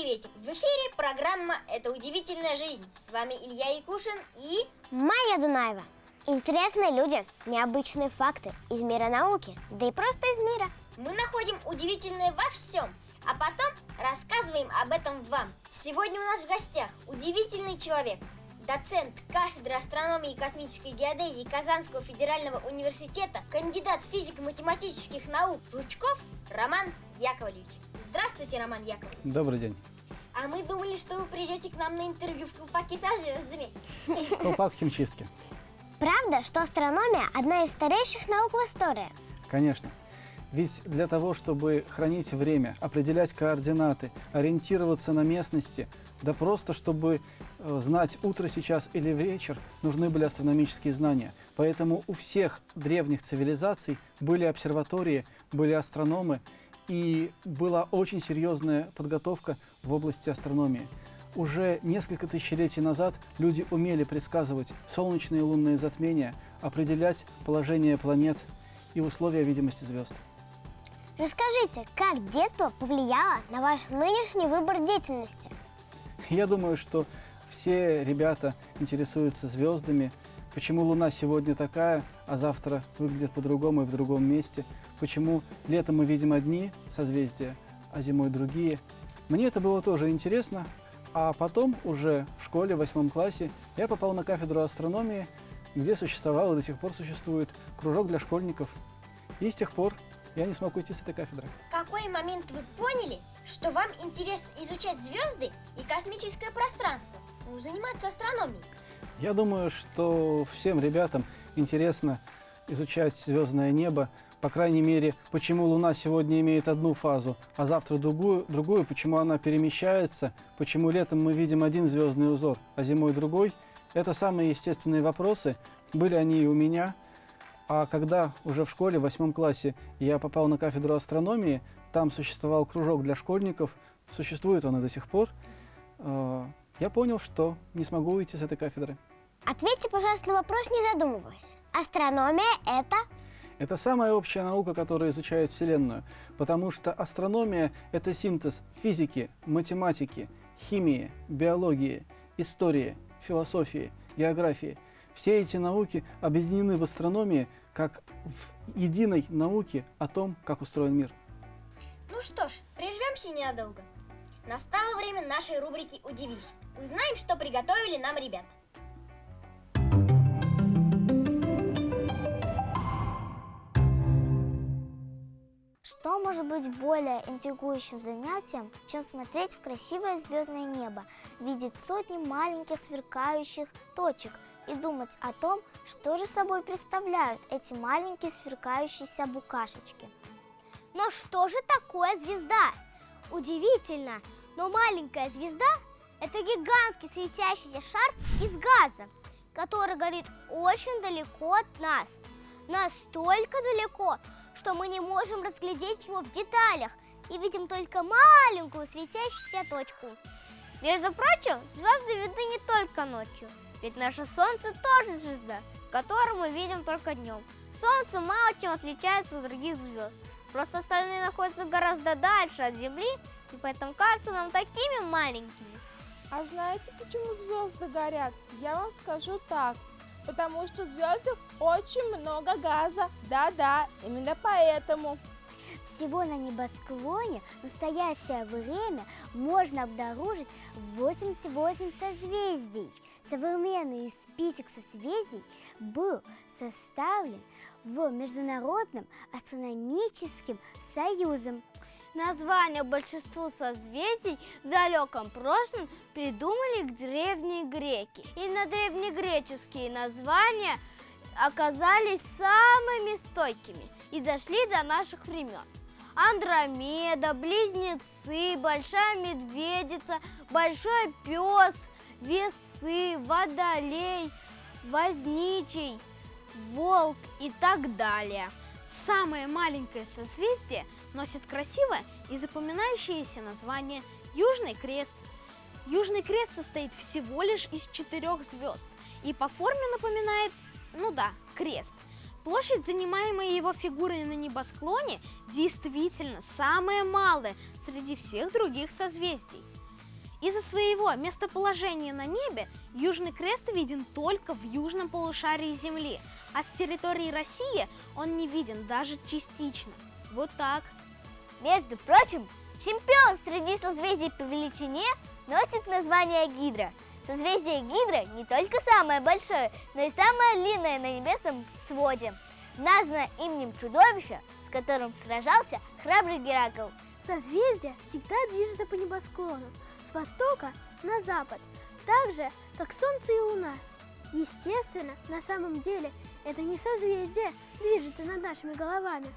приветик! В эфире программа «Это удивительная жизнь». С вами Илья Якушин и... Майя Дунаева. Интересные люди, необычные факты из мира науки, да и просто из мира. Мы находим удивительное во всем, а потом рассказываем об этом вам. Сегодня у нас в гостях удивительный человек, доцент кафедры астрономии и космической геодезии Казанского федерального университета, кандидат физико-математических наук Жучков Роман Яковлевич. Здравствуйте, Роман Яковлевич. Добрый день. А мы думали, что вы придете к нам на интервью в колпаке со звездами. Колпак химчистки. Правда, что астрономия – одна из старейших наук в истории? Конечно. Ведь для того, чтобы хранить время, определять координаты, ориентироваться на местности, да просто чтобы э, знать утро сейчас или вечер, нужны были астрономические знания. Поэтому у всех древних цивилизаций были обсерватории, были астрономы, и была очень серьезная подготовка в области астрономии. Уже несколько тысячелетий назад люди умели предсказывать солнечные и лунные затмения, определять положение планет и условия видимости звезд. Расскажите, как детство повлияло на ваш нынешний выбор деятельности? Я думаю, что все ребята интересуются звездами, почему Луна сегодня такая, а завтра выглядит по-другому и в другом месте, почему летом мы видим одни созвездия, а зимой другие. Мне это было тоже интересно, а потом уже в школе, в восьмом классе, я попал на кафедру астрономии, где существовал и до сих пор существует кружок для школьников. И с тех пор я не смог уйти с этой кафедры. В какой момент вы поняли, что вам интересно изучать звезды и космическое пространство, ну, заниматься астрономией? Я думаю, что всем ребятам интересно изучать звездное небо, по крайней мере, почему Луна сегодня имеет одну фазу, а завтра другую, другую, почему она перемещается, почему летом мы видим один звездный узор, а зимой другой. Это самые естественные вопросы, были они и у меня. А когда уже в школе, в восьмом классе, я попал на кафедру астрономии, там существовал кружок для школьников, существует он и до сих пор, э, я понял, что не смогу уйти с этой кафедры. Ответьте, пожалуйста, на вопрос, не задумываясь. Астрономия – это… Это самая общая наука, которая изучает Вселенную, потому что астрономия – это синтез физики, математики, химии, биологии, истории, философии, географии. Все эти науки объединены в астрономии как в единой науке о том, как устроен мир. Ну что ж, прервемся ненадолго. Настало время нашей рубрики «Удивись». Узнаем, что приготовили нам ребята. Что может быть более интригующим занятием, чем смотреть в красивое звездное небо, видеть сотни маленьких сверкающих точек и думать о том, что же собой представляют эти маленькие сверкающиеся букашечки. Но что же такое звезда? Удивительно, но маленькая звезда – это гигантский светящийся шар из газа, который горит очень далеко от нас. Настолько далеко, что мы не можем разглядеть его в деталях и видим только маленькую светящуюся точку. Между прочим, звезды видны не только ночью, ведь наше Солнце тоже звезда, которую мы видим только днем. Солнце мало чем отличается от других звезд, просто остальные находятся гораздо дальше от Земли, и поэтому кажутся нам такими маленькими. А знаете, почему звезды горят? Я вам скажу так. Потому что в звездах очень много газа. Да-да, именно поэтому. Всего на небосклоне в настоящее время можно обнаружить 88 созвездий. Современный список созвездий был составлен в Международным астрономическим союзом. Название большинству созвездий в далеком прошлом придумали древние греки. Именно древнегреческие названия оказались самыми стойкими и дошли до наших времен. Андромеда, Близнецы, Большая Медведица, Большой Пес, Весы, Водолей, Возничий, Волк и так далее. Самое маленькое созвездие носит красивое и запоминающееся название Южный Крест. Южный Крест состоит всего лишь из четырех звезд и по форме напоминает, ну да, крест. Площадь, занимаемая его фигурой на небосклоне, действительно самая малая среди всех других созвездий. Из-за своего местоположения на небе Южный Крест виден только в южном полушарии Земли, а с территории России он не виден даже частично. Вот так. Между прочим, чемпион среди созвездий по величине носит название Гидра. Созвездие Гидра не только самое большое, но и самое длинное на небесном своде. Названо именем чудовища, с которым сражался храбрый Геракл. Созвездия всегда движутся по небосклону с востока на запад, так же, как Солнце и Луна. Естественно, на самом деле это не созвездие движется над нашими головами,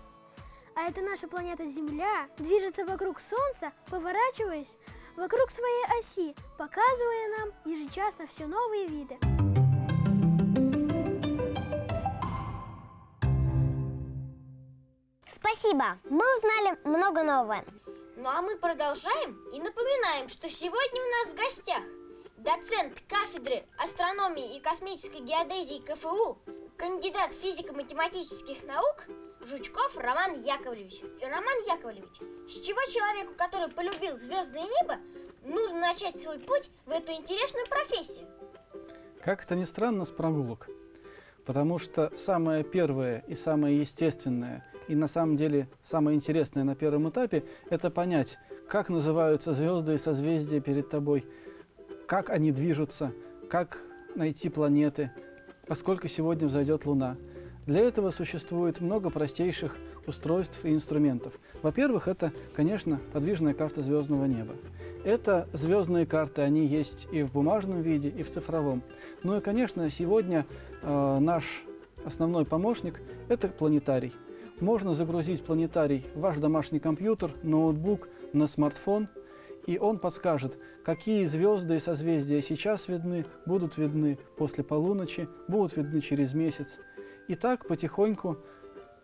а это наша планета Земля движется вокруг Солнца, поворачиваясь вокруг своей оси, показывая нам ежечасно все новые виды. Спасибо, мы узнали много нового. Ну а мы продолжаем и напоминаем, что сегодня у нас в гостях доцент кафедры астрономии и космической геодезии КФУ, кандидат физико-математических наук Жучков Роман Яковлевич. И Роман Яковлевич, с чего человеку, который полюбил звездное небо, нужно начать свой путь в эту интересную профессию? Как это ни странно, с прогулок. Потому что самое первое и самое естественное, и на самом деле самое интересное на первом этапе, это понять, как называются звезды и созвездия перед тобой, как они движутся, как найти планеты, поскольку сегодня взойдет Луна. Для этого существует много простейших устройств и инструментов. Во-первых, это, конечно, подвижная карта звездного неба. Это звездные карты, они есть и в бумажном виде, и в цифровом. Ну и, конечно, сегодня э, наш основной помощник – это планетарий. Можно загрузить планетарий в ваш домашний компьютер, ноутбук, на смартфон, и он подскажет, какие звезды и созвездия сейчас видны, будут видны после полуночи, будут видны через месяц. И так потихоньку,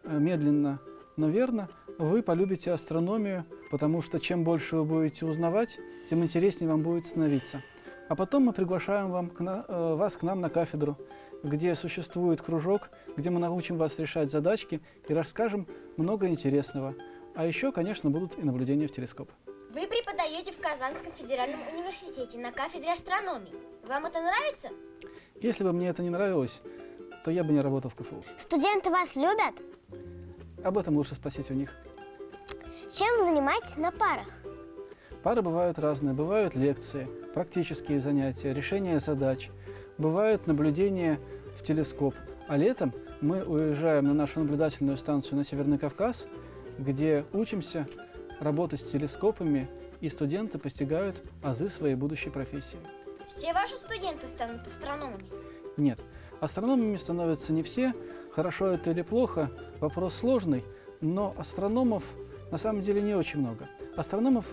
э, медленно, но верно, вы полюбите астрономию, потому что чем больше вы будете узнавать, тем интереснее вам будет становиться. А потом мы приглашаем вам к на, э, вас к нам на кафедру, где существует кружок, где мы научим вас решать задачки и расскажем много интересного. А еще, конечно, будут и наблюдения в телескоп. Вы преподаете в Казанском федеральном университете на кафедре астрономии. Вам это нравится? Если бы мне это не нравилось, то я бы не работал в КФУ. Студенты вас любят? Об этом лучше спросить у них. Чем вы занимаетесь на парах? Пары бывают разные. Бывают лекции, практические занятия, решение задач. Бывают наблюдения в телескоп. А летом мы уезжаем на нашу наблюдательную станцию на Северный Кавказ, где учимся работать с телескопами, и студенты постигают азы своей будущей профессии. Все ваши студенты станут астрономами? Нет, астрономами становятся не все. Хорошо это или плохо, вопрос сложный, но астрономов на самом деле не очень много. Астрономов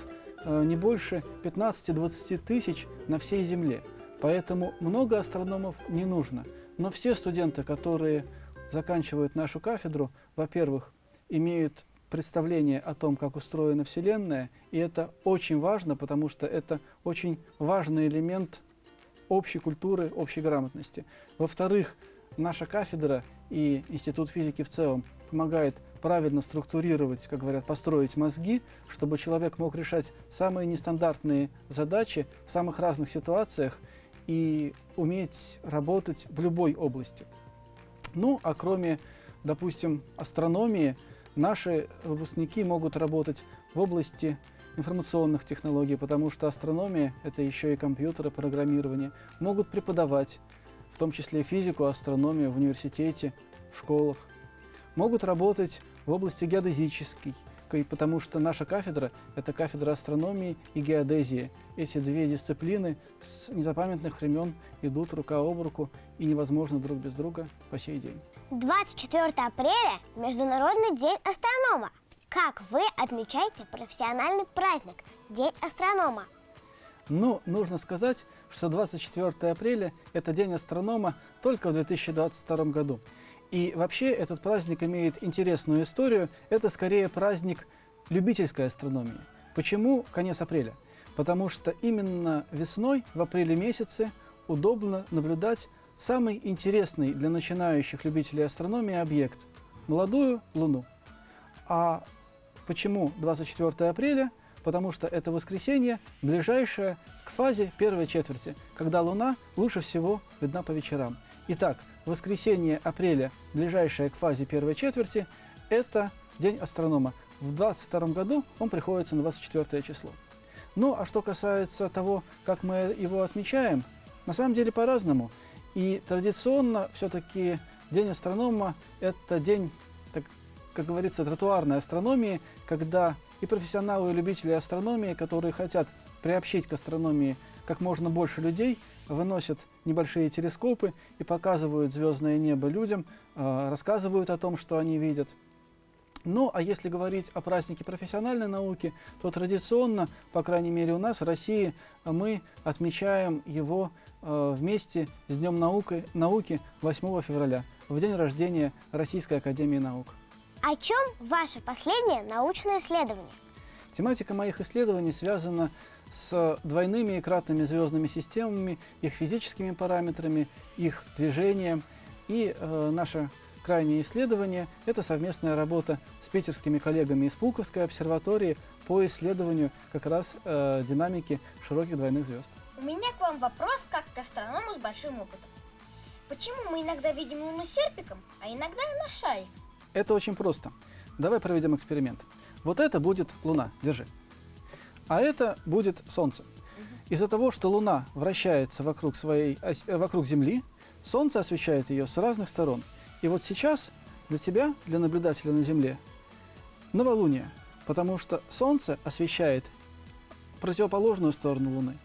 э, не больше 15-20 тысяч на всей Земле, поэтому много астрономов не нужно. Но все студенты, которые заканчивают нашу кафедру, во-первых, имеют представление о том, как устроена Вселенная, и это очень важно, потому что это очень важный элемент общей культуры, общей грамотности. Во-вторых, наша кафедра и Институт физики в целом помогает правильно структурировать, как говорят, построить мозги, чтобы человек мог решать самые нестандартные задачи в самых разных ситуациях и уметь работать в любой области. Ну, а кроме, допустим, астрономии, наши выпускники могут работать в области информационных технологий, потому что астрономия – это еще и компьютеры, программирование. Могут преподавать, в том числе физику, астрономию в университете, в школах. Могут работать в области геодезической, потому что наша кафедра – это кафедра астрономии и геодезии. Эти две дисциплины с незапамятных времен идут рука об руку и невозможно друг без друга по сей день. 24 апреля – Международный день астронома. Как вы отмечаете профессиональный праздник – День астронома? Ну, нужно сказать, что 24 апреля – это День астронома только в 2022 году. И вообще этот праздник имеет интересную историю. Это скорее праздник любительской астрономии. Почему конец апреля? Потому что именно весной, в апреле месяце, удобно наблюдать самый интересный для начинающих любителей астрономии объект – молодую Луну. А почему 24 апреля? потому что это воскресенье, ближайшее к фазе первой четверти, когда Луна лучше всего видна по вечерам. Итак, воскресенье апреля, ближайшее к фазе первой четверти, это день астронома. В 22 году он приходится на 24 число. Ну, а что касается того, как мы его отмечаем, на самом деле по-разному. И традиционно все-таки День астронома – это день, как говорится, тротуарной астрономии, когда и профессионалы, и любители астрономии, которые хотят приобщить к астрономии как можно больше людей, выносят небольшие телескопы и показывают звездное небо людям, э, рассказывают о том, что они видят. Ну, а если говорить о празднике профессиональной науки, то традиционно, по крайней мере у нас в России, мы отмечаем его э, вместе с Днем науки, науки 8 февраля, в день рождения Российской Академии Наук. О чем ваше последнее научное исследование? Тематика моих исследований связана с двойными и кратными звездными системами, их физическими параметрами, их движением. И э, наше крайнее исследование – это совместная работа с питерскими коллегами из Пулковской обсерватории по исследованию как раз э, динамики широких двойных звезд. У меня к вам вопрос как к астроному с большим опытом. Почему мы иногда видим Луну серпиком, а иногда на шаре? Это очень просто. Давай проведем эксперимент. Вот это будет Луна, держи. А это будет Солнце. Из-за того, что Луна вращается вокруг, своей, э, вокруг Земли, Солнце освещает ее с разных сторон. И вот сейчас для тебя, для наблюдателя на Земле, новолуние, потому что Солнце освещает противоположную сторону Луны.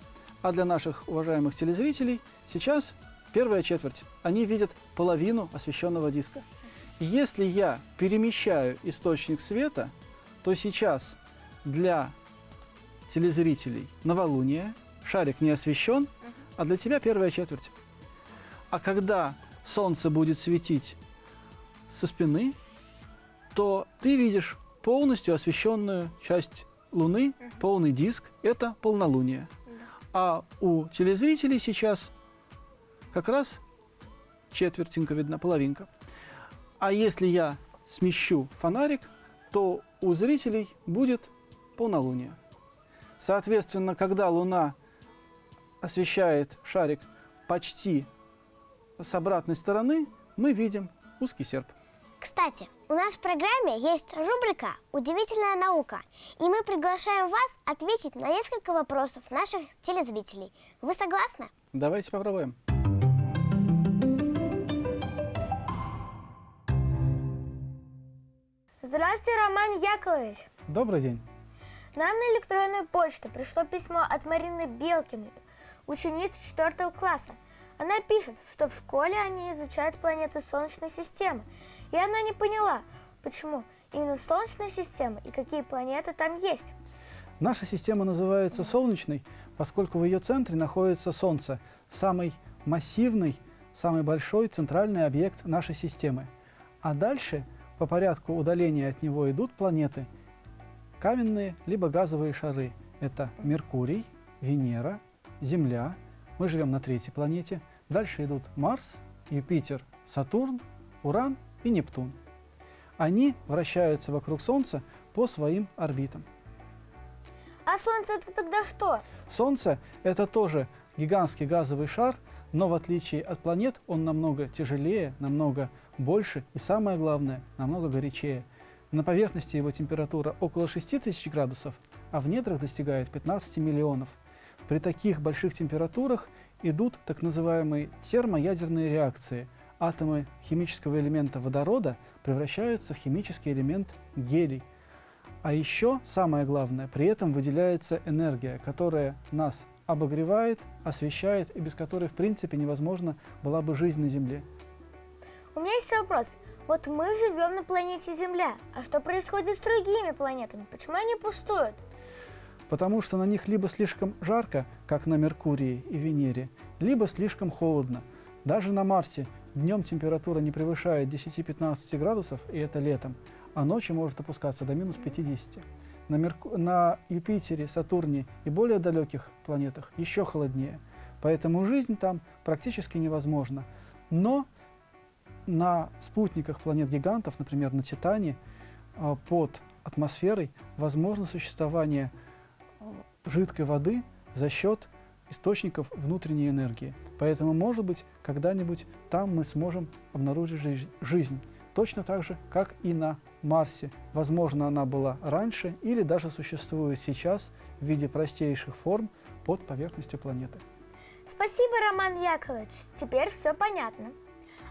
А для наших уважаемых телезрителей сейчас первая четверть. Они видят половину освещенного диска. Если я перемещаю источник света, то сейчас для телезрителей новолуние, шарик не освещен, а для тебя первая четверть. А когда солнце будет светить со спины, то ты видишь полностью освещенную часть Луны, полный диск, это полнолуние. А у телезрителей сейчас как раз четвертинка видна, половинка. А если я смещу фонарик, то у зрителей будет полнолуние. Соответственно, когда Луна освещает шарик почти с обратной стороны, мы видим узкий серп. Кстати, у нас в программе есть рубрика «Удивительная наука», и мы приглашаем вас ответить на несколько вопросов наших телезрителей. Вы согласны? Давайте попробуем. Здравствуйте, Роман Яковлевич. Добрый день. Нам на электронную почту пришло письмо от Марины Белкиной, ученицы 4 класса. Она пишет, что в школе они изучают планеты Солнечной системы, и она не поняла, почему именно Солнечная система и какие планеты там есть. Наша система называется Солнечной, поскольку в ее центре находится Солнце, самый массивный, самый большой центральный объект нашей системы. А дальше по порядку удаления от него идут планеты – каменные либо газовые шары. Это Меркурий, Венера, Земля. Мы живем на третьей планете. Дальше идут Марс, Юпитер, Сатурн, Уран и Нептун. Они вращаются вокруг Солнца по своим орбитам. А Солнце это тогда что? Солнце – это тоже гигантский газовый шар, но в отличие от планет он намного тяжелее, намного больше и, самое главное, намного горячее. На поверхности его температура около 6000 градусов, а в недрах достигает 15 миллионов. При таких больших температурах идут так называемые термоядерные реакции. Атомы химического элемента водорода превращаются в химический элемент гелий. А еще, самое главное, при этом выделяется энергия, которая нас обогревает, освещает и без которой, в принципе, невозможно была бы жизнь на Земле. У меня есть вопрос. Вот мы живем на планете Земля, а что происходит с другими планетами? Почему они пустуют? Потому что на них либо слишком жарко, как на Меркурии и Венере, либо слишком холодно. Даже на Марсе днем температура не превышает 10-15 градусов, и это летом, а ночью может опускаться до минус 50. На, Мерку... на Юпитере, Сатурне и более далеких планетах еще холоднее. Поэтому жизнь там практически невозможна. Но на спутниках планет-гигантов, например, на Титане, а, под атмосферой возможно существование жидкой воды за счет источников внутренней энергии. Поэтому, может быть, когда-нибудь там мы сможем обнаружить жи- жизнь. Точно так же, как и на Марсе. Возможно, она была раньше или даже существует сейчас в виде простейших форм под поверхностью планеты. Спасибо, Роман Яковлевич. Теперь все понятно.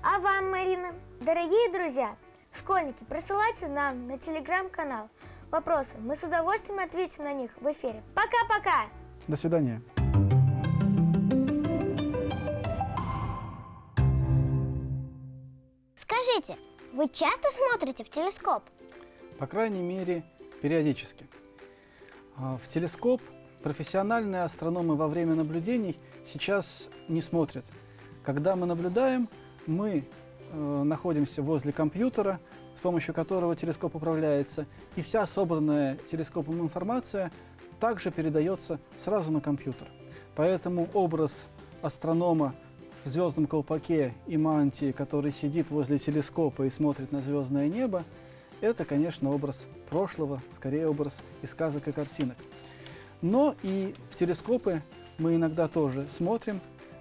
А вам, Марина? Дорогие друзья, школьники, присылайте нам на телеграм-канал вопросы. Мы с удовольствием ответим на них в эфире. Пока-пока! До свидания. Скажите, вы часто смотрите в телескоп? По крайней мере, периодически. А, В телескоп профессиональные астрономы во время наблюдений сейчас не смотрят. Когда мы наблюдаем, мы э, находимся возле компьютера, с помощью которого телескоп управляется, и вся собранная телескопом информация также передается сразу на компьютер. Поэтому образ астронома в звездном колпаке и мантии, который сидит возле телескопа и смотрит на звездное небо, это, конечно, образ прошлого, скорее образ из сказок и картинок. Но и в телескопы мы иногда тоже смотрим,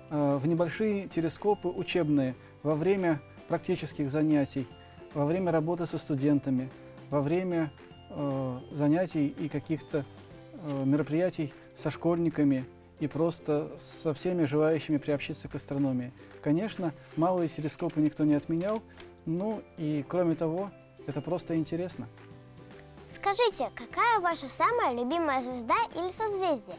э, в небольшие телескопы учебные во время практических занятий, во время работы со студентами, во время э, занятий и каких-то э, мероприятий со школьниками и просто со всеми желающими приобщиться к астрономии. Конечно, малые телескопы никто не отменял, ну и кроме того, это просто интересно. Скажите, какая ваша самая любимая звезда или созвездие?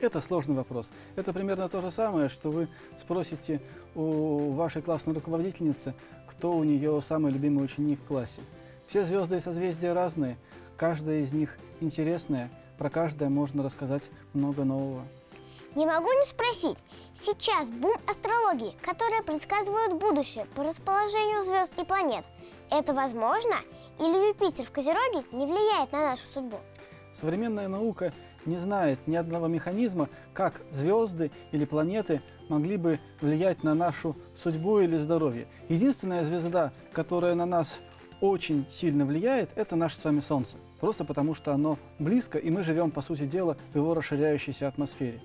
Это сложный вопрос. Это примерно то же самое, что вы спросите у вашей классной руководительницы, кто у нее самый любимый ученик в классе. Все звезды и созвездия разные, каждая из них интересная, про каждое можно рассказать много нового. Не могу не спросить. Сейчас бум астрологии, которая предсказывает будущее по расположению звезд и планет. Это возможно? Или Юпитер в Козероге не влияет на нашу судьбу? Современная наука не знает ни одного механизма, как звезды или планеты могли бы влиять на нашу судьбу или здоровье. Единственная звезда, которая на нас очень сильно влияет, это наше с вами Солнце. Просто потому, что оно близко, и мы живем, по сути дела, в его расширяющейся атмосфере.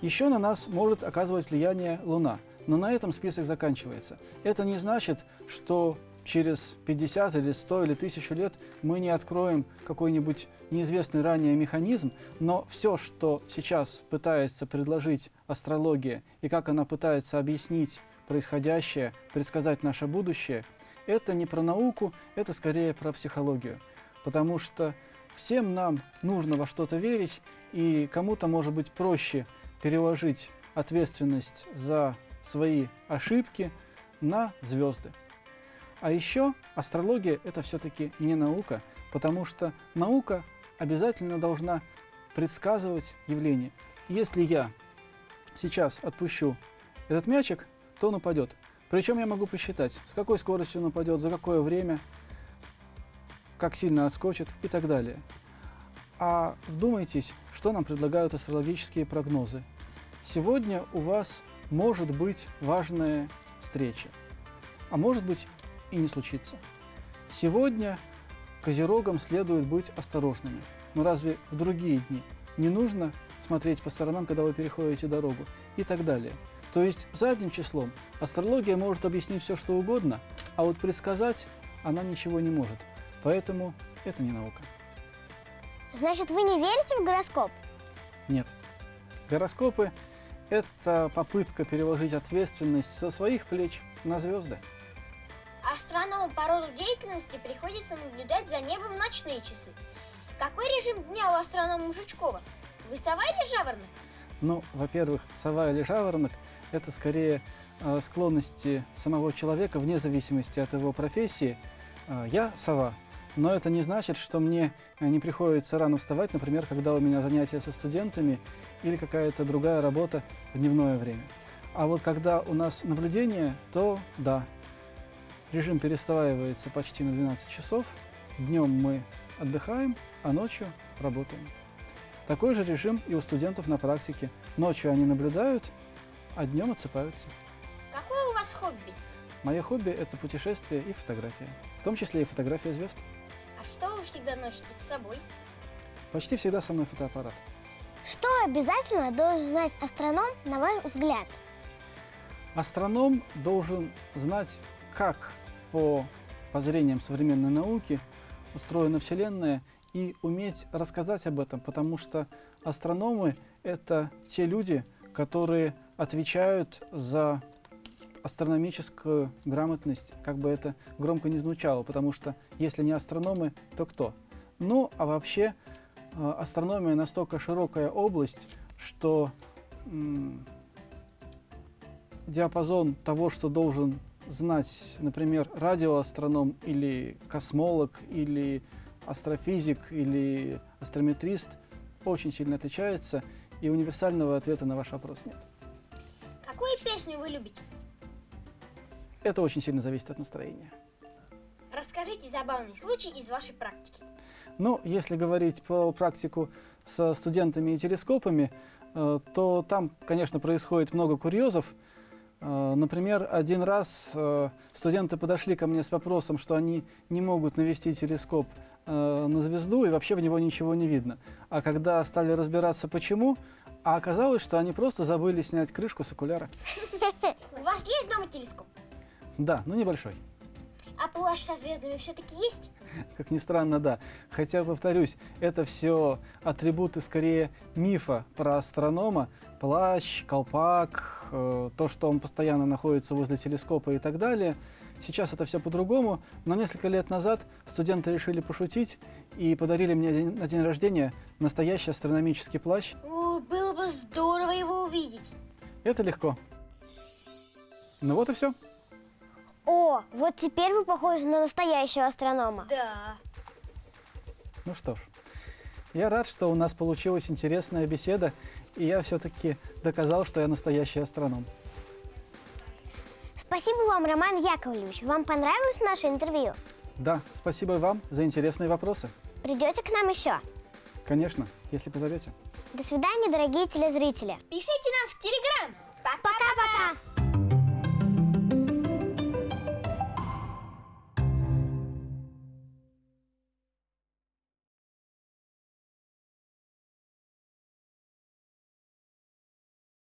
Еще на нас может оказывать влияние Луна, но на этом список заканчивается. Это не значит, что через 50 или 100 или 1000 лет мы не откроем какой-нибудь неизвестный ранее механизм, но все, что сейчас пытается предложить астрология и как она пытается объяснить происходящее, предсказать наше будущее, это не про науку, это скорее про психологию. Потому что всем нам нужно во что-то верить, и кому-то может быть проще переложить ответственность за свои ошибки на звезды. А еще астрология – это все-таки не наука, потому что наука обязательно должна предсказывать явления. Если я сейчас отпущу этот мячик, то он упадет. Причем я могу посчитать, с какой скоростью он упадет, за какое время, как сильно отскочит и так далее. А вдумайтесь, что нам предлагают астрологические прогнозы. Сегодня у вас может быть важная встреча, а может быть и не случится. Сегодня козерогам следует быть осторожными. Но разве в другие дни не нужно смотреть по сторонам, когда вы переходите дорогу и так далее? То есть задним числом астрология может объяснить все, что угодно, а вот предсказать она ничего не может. Поэтому это не наука. Значит, вы не верите в гороскоп? Нет. Гороскопы – это попытка переложить ответственность со своих плеч на звезды. Астрономам по роду деятельности приходится наблюдать за небом в ночные часы. Какой режим дня у астронома Жучкова? Вы сова или жаворонок? Ну, во-первых, сова или жаворонок – это скорее э, склонности самого человека вне зависимости от его профессии. Э, я сова, но это не значит, что мне э, не приходится рано вставать, например, когда у меня занятия со студентами или какая-то другая работа в дневное время. А вот когда у нас наблюдение, то да, режим перестраивается почти на 12 часов. Днем мы отдыхаем, а ночью работаем. Такой же режим и у студентов на практике. Ночью они наблюдают, а днем отсыпаются. Какое у вас хобби? Мое хобби – это путешествие и фотография, в том числе и фотография звезд. А что вы всегда носите с собой? Почти всегда со мной фотоаппарат. Что обязательно должен знать астроном, на ваш взгляд? Астроном должен знать, как по воззрениям современной науки устроена Вселенная и уметь рассказать об этом, потому что астрономы — это те люди, которые отвечают за астрономическую грамотность, как бы это громко не звучало, потому что если не астрономы, то кто? Ну, а вообще э, астрономия настолько широкая область, что диапазон того, что должен знать, например, радиоастроном или космолог, или астрофизик, или астрометрист, очень сильно отличается, и универсального ответа на ваш вопрос нет. Какую песню вы любите? Это очень сильно зависит от настроения. Расскажите забавный случай из вашей практики. Ну, если говорить про практику со студентами и телескопами, э, то там, конечно, происходит много курьезов. Э, Например, один раз э, студенты подошли ко мне с вопросом, что они не могут навести телескоп э, на звезду и вообще в него ничего не видно. А когда стали разбираться почему, а оказалось, что они просто забыли снять крышку с окуляра. У вас есть дома телескоп? Да, ну небольшой. А плащ со звездами все-таки есть? Как ни странно, да. Хотя, повторюсь, это все атрибуты скорее мифа про астронома. Плащ, колпак, то, что он постоянно находится возле телескопа и так далее. Сейчас это все по-другому, но несколько лет назад студенты решили пошутить и подарили мне на день рождения настоящий астрономический плащ. О, было бы здорово его увидеть. Это легко. Ну вот и все. О, вот теперь вы похожи на настоящего астронома. Да. Ну что ж, я рад, что у нас получилась интересная беседа, и я все-таки доказал, что я настоящий астроном. Спасибо вам, Роман Яковлевич. Вам понравилось наше интервью? Да, спасибо вам за интересные вопросы. Придете к нам еще? Конечно, если позовете. До свидания, дорогие телезрители. Пишите нам в Телеграм. Пока-пока.